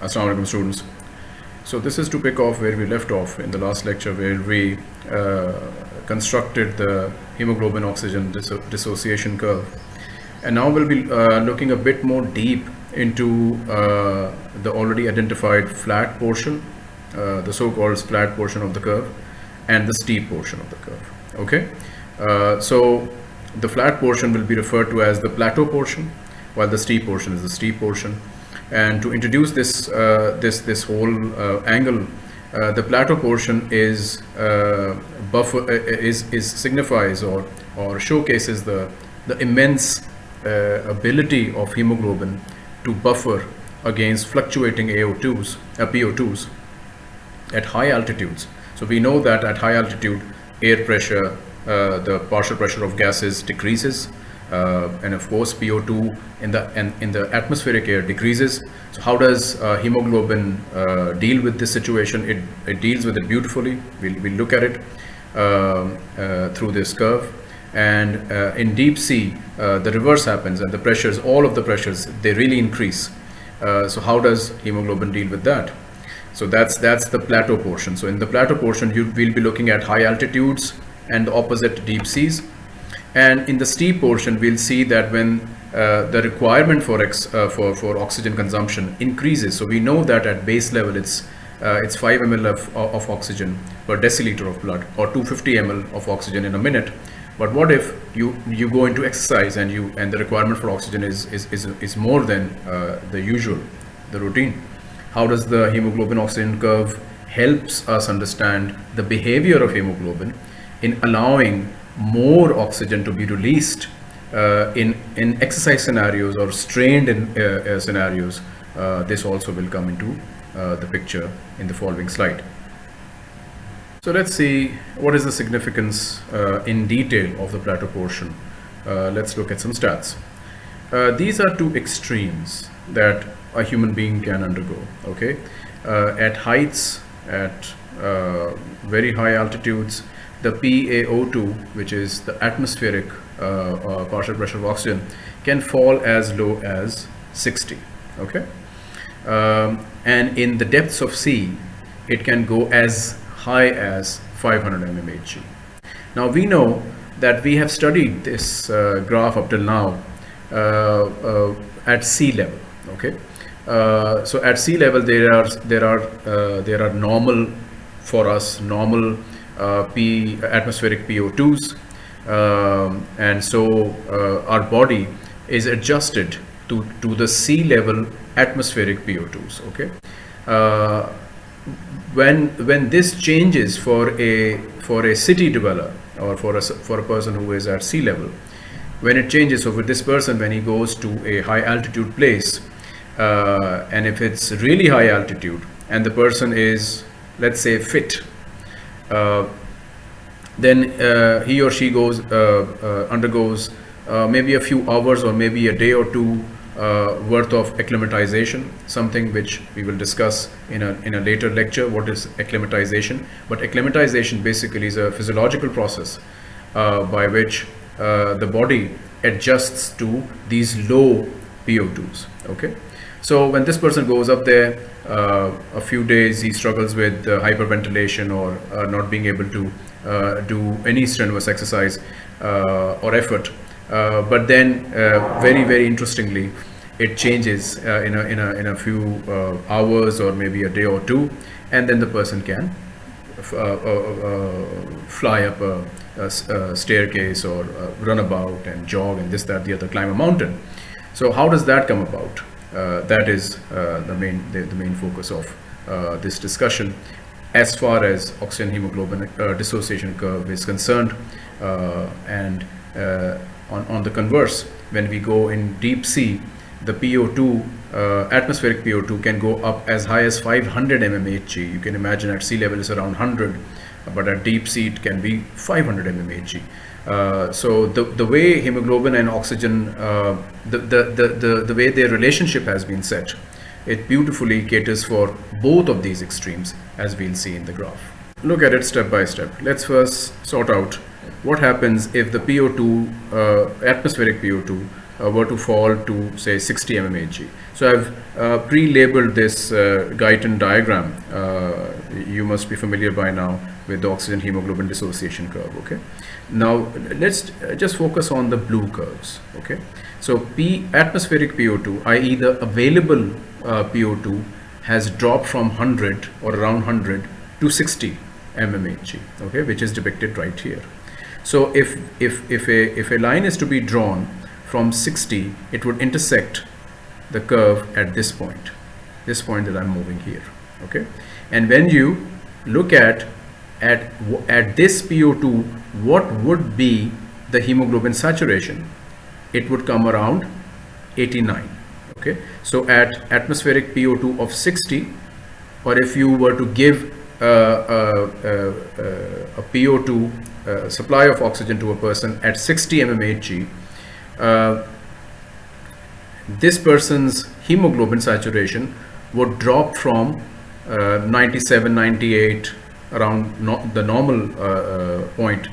Assalamu alaikum students. So this is to pick off where we left off in the last lecture where we uh, constructed the hemoglobin oxygen disso dissociation curve. And now we'll be uh, looking a bit more deep into uh, the already identified flat portion, uh, the so-called flat portion of the curve and the steep portion of the curve. Okay. Uh, so the flat portion will be referred to as the plateau portion while the steep portion is the steep portion and to introduce this uh, this this whole uh, angle uh, the plateau portion is uh, buffer uh, is is signifies or or showcases the the immense uh, ability of hemoglobin to buffer against fluctuating AO2s PO2s at high altitudes. So we know that at high altitude air pressure the partial pressure of gases decreases uh, and of course PO2 in the and in the atmospheric air decreases. So how does uh, hemoglobin uh, deal with this situation? It, it deals with it beautifully. We'll, we'll look at it um, uh, through this curve. And uh, in deep sea, uh, the reverse happens and the pressures, all of the pressures, they really increase. so how does hemoglobin deal with that? So that's that's the plateau portion. So in the plateau portion, you will be looking at high altitudes and the opposite deep seas and in the steep portion, we'll see that when uh, the requirement for, uh, for, for oxygen consumption increases. So we know that at base level, it's, uh, it's 5 ml of, of oxygen per deciliter of blood or 250 ml of oxygen in a minute. But what if you, you go into exercise and, you, and the requirement for oxygen is, is, is, is more than uh, the usual, the routine? How does the hemoglobin oxygen curve helps us understand the behavior of hemoglobin in allowing more oxygen to be released uh, in, in exercise scenarios or strained in uh, uh scenarios, uh, this also will come into uh, the picture in the following slide. So let's see what is the significance in detail of the plateau portion. let's look at some stats. these are two extremes that a human being can undergo, okay? at heights, at very high altitudes, the PaO2, which is the atmospheric uh, uh, partial pressure of oxygen, can fall as low as 60. Okay, um, and in the depths of sea, it can go as high as 500 mmHg. Now we know that we have studied this uh, graph up till now uh, uh, at sea level. Okay, uh, so at sea level there are there are there are normal for us normal uh, P atmospheric PO2s um, and so uh, our body is adjusted to, to the sea level atmospheric PO2s okay? Uh, when when this changes for a for a city dweller or for a for a person who is at sea level when it changes so for this person when he goes to a high altitude place uh, and if it's really high altitude and the person is let's say fit uh, then uh, he or she goes uh, undergoes maybe a few hours or maybe a day or two uh, worth of acclimatization, something which we will discuss in a, in a later lecture, what is acclimatization. But acclimatization basically is a physiological process uh, by which uh, the body adjusts to these low PO2s, okay? So when this person goes up there, uh, a few days he struggles with uh, hyperventilation or uh, not being able to uh, do any strenuous exercise uh, or effort. Uh, but then very, very interestingly, it changes in, a, in, a, in a few hours or maybe a day or two, and then the person can fly up a, a, a staircase or run about and jog and this, that, the other, climb a mountain. So how does that come about? Uh, that is uh, the main the, the, main focus of uh, this discussion as far as oxygen hemoglobin dissociation curve is concerned and on, on the converse when we go in deep sea the PO2 uh, atmospheric PO2 can go up as high as 500 mmHg. You can imagine at sea level is around 100, but at deep sea it can be 500 mmHg. Uh, so the, the way hemoglobin and oxygen, uh, the, the, the, the, the way their relationship has been set, it beautifully caters for both of these extremes as we'll see in the graph. Look at it step by step. Let's first sort out what happens if the PO2, uh, atmospheric PO2, uh, were to fall to say 60 mmHg. So I've uh, pre-labeled this uh, Guyton diagram. Uh, you must be familiar by now with the oxygen hemoglobin dissociation curve. Okay. Now let's uh, just focus on the blue curves. Okay. So P atmospheric PO2, i.e. the available uh, PO2 has dropped from 100 or around 100 to 60 mmHg. Okay, which is depicted right here. So if if if a if a line is to be drawn from 60, it would intersect the curve at this point, this point that I'm moving here. Okay, and when you look at at at this PO2, what would be the hemoglobin saturation? It would come around 89. Okay, so at atmospheric PO2 of 60, or if you were to give uh, uh, uh, a PO2 uh, supply of oxygen to a person at 60 mmHg, uh, this person's hemoglobin saturation would drop from uh, 97, 98 around no the normal uh, uh, point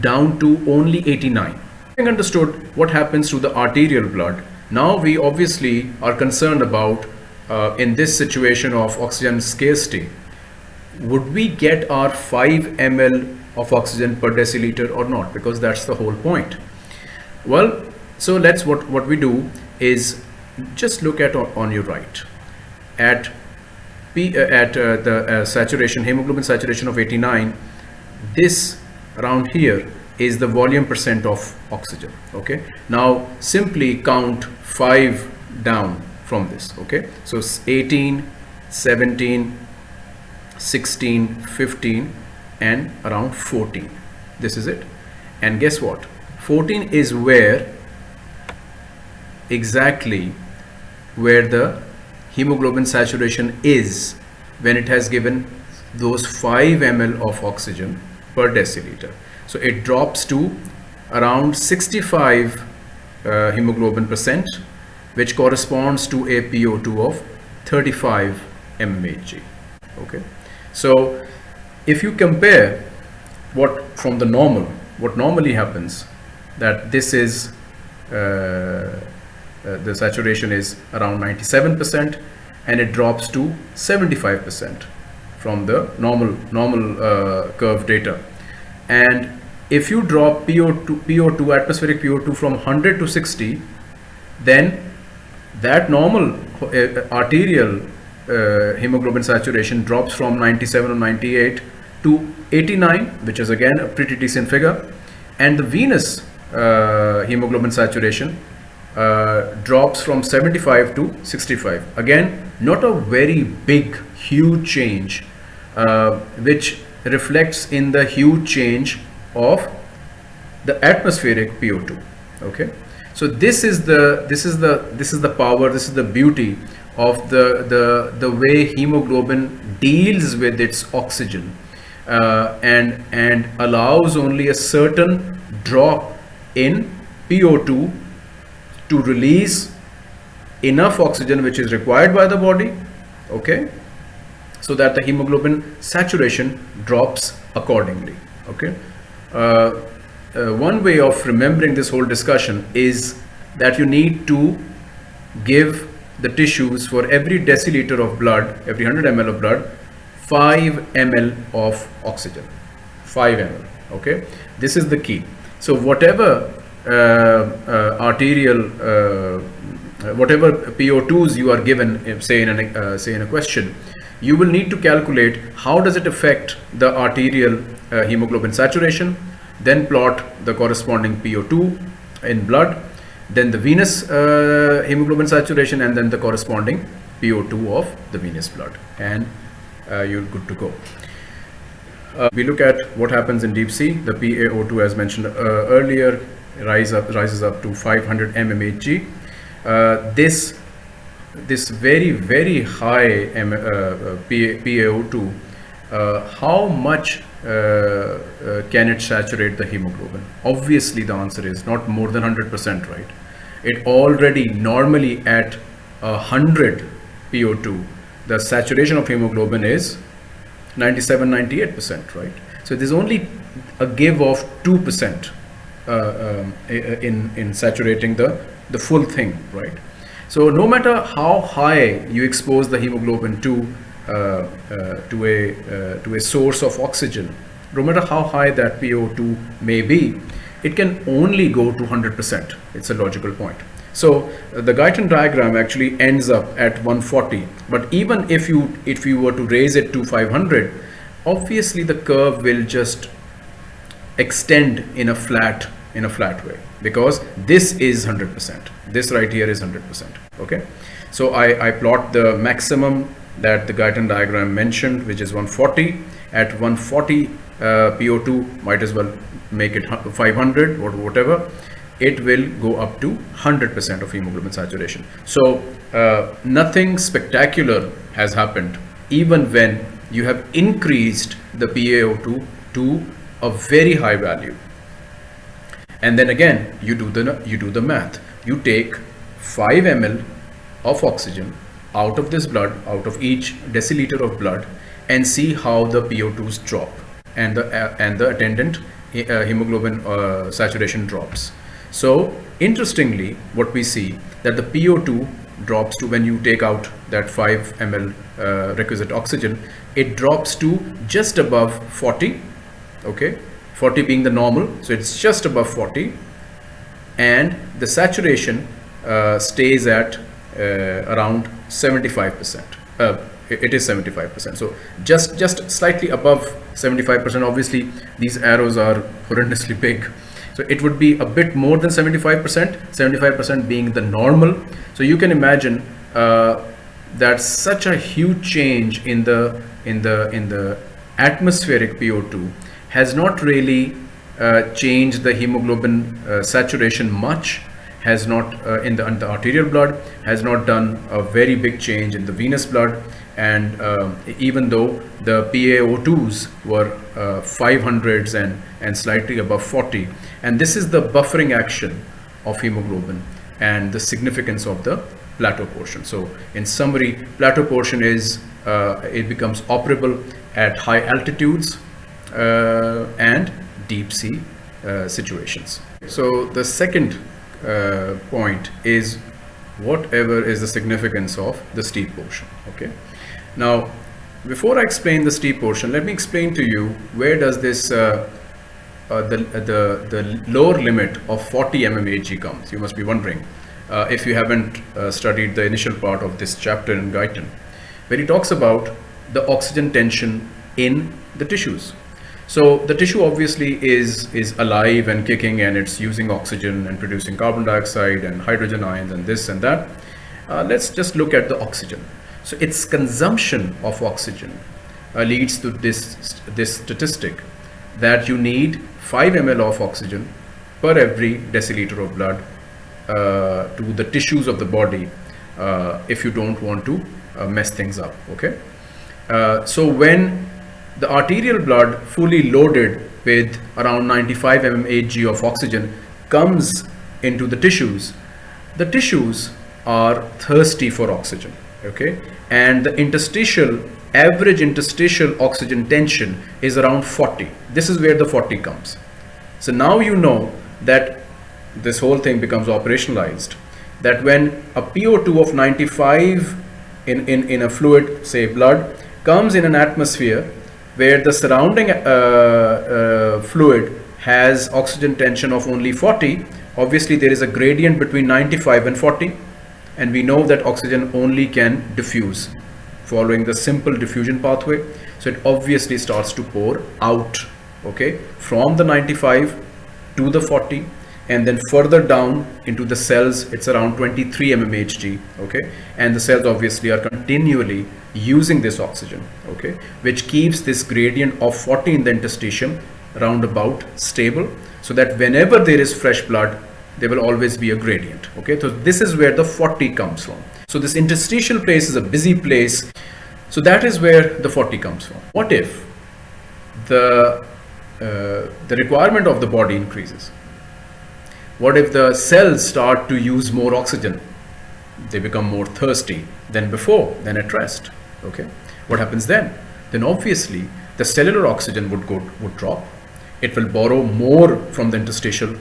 down to only 89. Having understood what happens to the arterial blood, now we obviously are concerned about uh, in this situation of oxygen scarcity, would we get our 5 ml of oxygen per deciliter or not? Because that's the whole point. Well, so let's what, what we do is just look at on, your right. At P, uh, at uh, the uh, saturation hemoglobin saturation of 89 this around here is the volume percent of oxygen okay? Now simply count 5 down from this okay? So 18 17 16 15 and around 14 this is it. And guess what 14 is where exactly where the hemoglobin saturation is when it has given those 5 ml of oxygen per deciliter. So it drops to around 65 uh, hemoglobin percent which corresponds to a PO2 of 35 mmHg. Okay. So if you compare what from the normal, what normally happens that this is uh, uh, the saturation is around 97% and it drops to 75% from the normal normal uh, curve data. And if you drop PO2 PO2 atmospheric PO2 from 100 to 60 then that normal uh, arterial uh, hemoglobin saturation drops from 97 or 98 to 89 which is again a pretty decent figure. And the venous uh, hemoglobin saturation uh, drops from 75 to 65 again not a very big huge change uh, which reflects in the huge change of the atmospheric PO2 okay? So this is the this is the this is the power this is the beauty of the the the way hemoglobin deals with its oxygen uh, and and allows only a certain drop in PO2 to release enough oxygen which is required by the body okay so that the hemoglobin saturation drops accordingly okay. Uh, uh, one way of remembering this whole discussion is that you need to give the tissues for every deciliter of blood every 100 ml of blood 5 ml of oxygen 5 ml okay. This is the key so whatever uh, uh, arterial uh, whatever PO2s you are given say in a say in a question you will need to calculate how does it affect the arterial hemoglobin saturation then plot the corresponding PO2 in blood then the venous uh, hemoglobin saturation and then the corresponding PO2 of the venous blood and uh, you're good to go. Uh, we look at what happens in deep sea, the PaO2 as mentioned earlier rise up, rises up to 500 mmHg. Uh, this this very very high M, uh, uh PaO2, uh, how much uh, uh, can it saturate the hemoglobin? Obviously, the answer is not more than 100%, right? It already normally at 100 PO2, the saturation of hemoglobin is 97 98%, right? So there's only a give of 2% uh, um, in, in saturating the the full thing, right? So no matter how high you expose the hemoglobin to uh, uh, to a uh, to a source of oxygen, no matter how high that PO2 may be, it can only go to 100%. It's a logical point. So the Guyton diagram actually ends up at 140. But even if you if you were to raise it to 500, obviously the curve will just extend in a flat in a flat way because this is 100%. This right here is 100%. Okay. So I, I plot the maximum that the Guyton diagram mentioned, which is 140. At 140 uh, PO2, might as well make it 500 or whatever it will go up to 100% of hemoglobin saturation. So uh, nothing spectacular has happened even when you have increased the PaO2 to a very high value. And then again, you do the you do the math. You take 5 ml of oxygen out of this blood, out of each deciliter of blood, and see how the PO2s drop and the uh, and the attendant uh, hemoglobin uh, saturation drops. So interestingly, what we see that the PO2 drops to when you take out that 5 ml uh, requisite oxygen, it drops to just above 40, okay, 40 being the normal, so it's just above 40, and the saturation uh, stays at uh, around 75%. Uh, it is 75%. So just just slightly above 75%. Obviously, these arrows are horrendously big. So it would be a bit more than 75%, 75% being the normal. So you can imagine uh, that such a huge change in the in the in the atmospheric PO2 has not really uh, changed the hemoglobin uh, saturation much has not uh, in, the, in the arterial blood has not done a very big change in the venous blood and uh, even though the PaO2s were uh, 500s and, and slightly above 40 and this is the buffering action of hemoglobin and the significance of the plateau portion. So in summary, plateau portion is, uh, it becomes operable at high altitudes uh, and deep sea uh, situations. So the second uh, point is whatever is the significance of the steep portion, okay? Now, before I explain the steep portion, let me explain to you where does this uh, uh, the, the, the lower limit of 40 mmHg comes. You must be wondering uh, if you haven't uh, studied the initial part of this chapter in Guyton, where he talks about the oxygen tension in the tissues. So the tissue obviously is, is alive and kicking and it's using oxygen and producing carbon dioxide and hydrogen ions and this and that. Uh, let's just look at the oxygen. So its consumption of oxygen uh, leads to this, this statistic that you need 5 ml of oxygen per every deciliter of blood uh, to the tissues of the body uh, if you don't want to uh, mess things up okay? Uh, so when the arterial blood fully loaded with around 95 mmHg of oxygen comes into the tissues the tissues are thirsty for oxygen okay? And the interstitial average interstitial oxygen tension is around 40 this is where the 40 comes. So now you know that this whole thing becomes operationalized that when a PO2 of 95 in, in, in a fluid say blood comes in an atmosphere where the surrounding uh, uh, fluid has oxygen tension of only 40 obviously there is a gradient between 95 and 40 and we know that oxygen only can diffuse following the simple diffusion pathway. So it obviously starts to pour out okay from the 95 to the 40 and then further down into the cells. It's around 23 mmHg okay? And the cells obviously are continually using this oxygen okay? Which keeps this gradient of 40 in the interstitium roundabout stable so that whenever there is fresh blood there will always be a gradient okay? So this is where the 40 comes from. So this interstitial place is a busy place. So that is where the 40 comes from. What if the uh, the requirement of the body increases? What if the cells start to use more oxygen? They become more thirsty than before than at rest okay? What happens then? Then obviously the cellular oxygen would go would drop. It will borrow more from the interstitial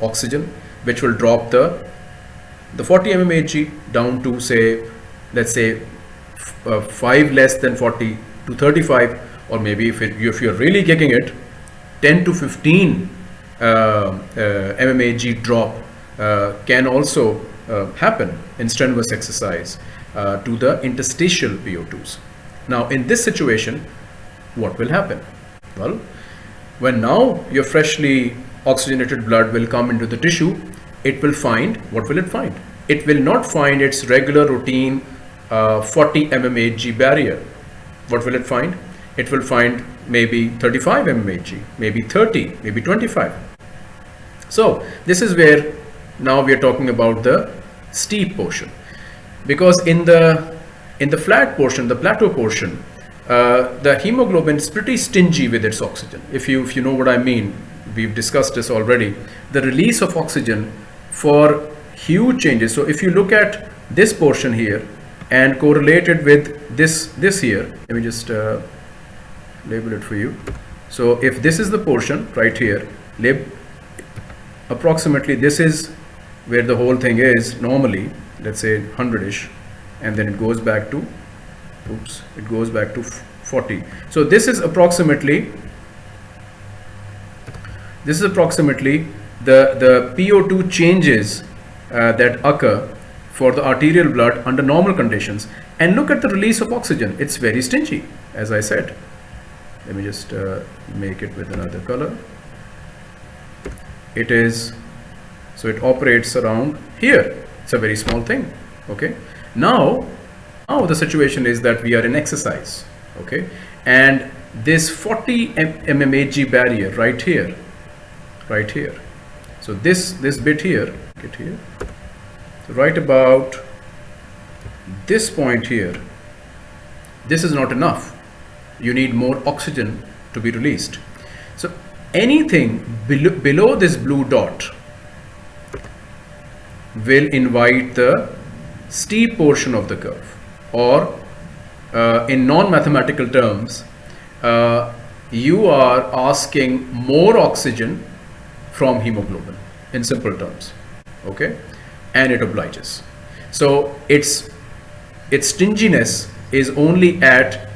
oxygen which will drop the the 40 mmHg down to say, let's say uh, 5 less than 40 to 35 or maybe if, it, if you're really kicking it 10 to 15 uh, uh, mmHg drop uh, can also uh, happen in strenuous exercise uh, to the interstitial PO2s. Now in this situation what will happen? Well when now you're freshly oxygenated blood will come into the tissue it will find what will it find? It will not find its regular routine uh, 40 mmHg barrier. What will it find? It will find maybe 35 mmHg, maybe 30, maybe 25. So this is where now we are talking about the steep portion because in the in the flat portion, the plateau portion, uh, the hemoglobin is pretty stingy with its oxygen. If you if you know what I mean, we've discussed this already. The release of oxygen for huge changes. So if you look at this portion here, and correlated with this this here let me just uh, label it for you so if this is the portion right here lab approximately this is where the whole thing is normally let's say 100ish and then it goes back to oops it goes back to 40 so this is approximately this is approximately the the PO2 changes uh, that occur for the arterial blood under normal conditions. And look at the release of oxygen. It's very stingy as I said. Let me just uh, make it with another color. It is so it operates around here. It's a very small thing okay? Now now the situation is that we are in exercise okay? And this 40 mmHg barrier right here right here. So this this bit here get here. Right about this point here this is not enough. You need more oxygen to be released. So anything below, below this blue dot will invite the steep portion of the curve. Or uh, in non-mathematical terms uh, you are asking more oxygen from hemoglobin in simple terms okay and it obliges. So its its stinginess is only at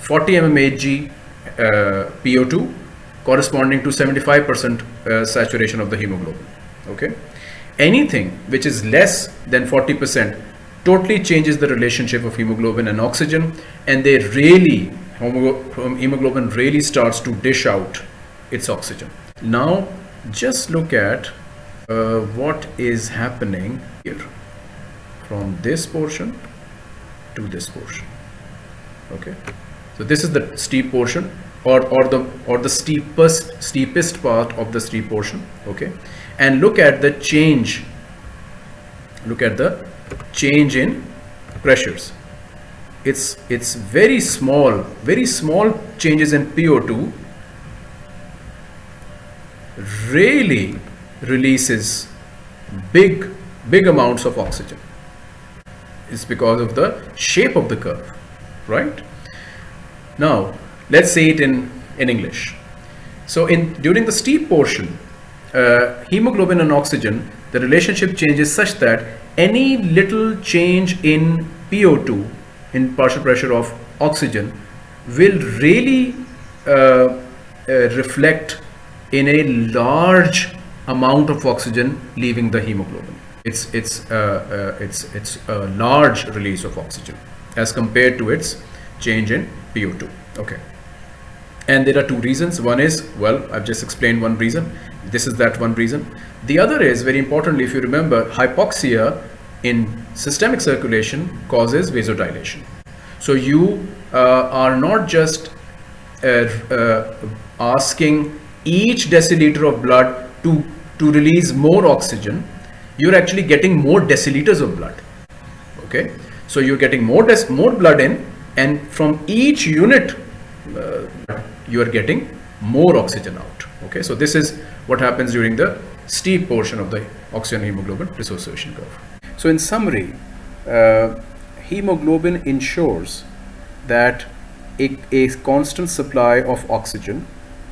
40 mmHg uh, PO2 corresponding to 75% uh, saturation of the hemoglobin. Okay, anything which is less than 40% totally changes the relationship of hemoglobin and oxygen, and they really hemoglobin really starts to dish out its oxygen. Now, just look at uh, what is happening here. From this portion to this portion. Okay? So this is the steep portion or or the or the steepest steepest part of the steep portion. Okay? And look at the change. Look at the change in pressures. It's it's very small very small changes in PO2 really releases big big amounts of oxygen. It's because of the shape of the curve right? Now let's say it in in english. So in during the steep portion uh, hemoglobin and oxygen the relationship changes such that any little change in po2 in partial pressure of oxygen will really uh, uh, reflect in a large amount of oxygen leaving the hemoglobin. It's, it's, uh, uh, it's, it's a large release of oxygen as compared to its change in PO2. Okay. And there are two reasons. One is, well, I've just explained one reason. This is that one reason. The other is, very importantly, if you remember, hypoxia in systemic circulation causes vasodilation. So you uh, are not just uh, uh, asking each deciliter of blood to to release more oxygen, you're actually getting more deciliters of blood. Okay, so you're getting more more blood in, and from each unit, uh, you are getting more oxygen out. Okay, so this is what happens during the steep portion of the oxygen hemoglobin dissociation curve. So in summary, uh, hemoglobin ensures that a, a constant supply of oxygen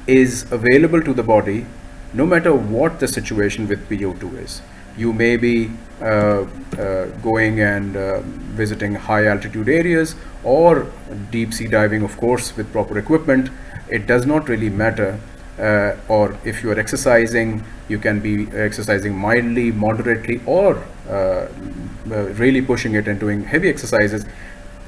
is available to the body no matter what the situation with PO2 is. you may be uh, uh, going and uh, visiting high altitude areas or deep sea diving of course with proper equipment it does not really matter uh, or if you are exercising you can be exercising mildly moderately or uh, uh, really pushing it and doing heavy exercises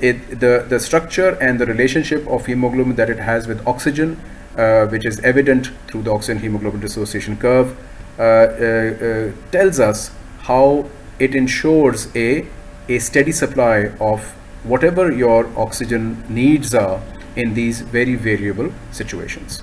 it, the, the structure and the relationship of hemoglobin that it has with oxygen, uh, which is evident through the oxygen hemoglobin dissociation curve, uh, uh, tells us how it ensures a, a steady supply of whatever your oxygen needs are in these very variable situations.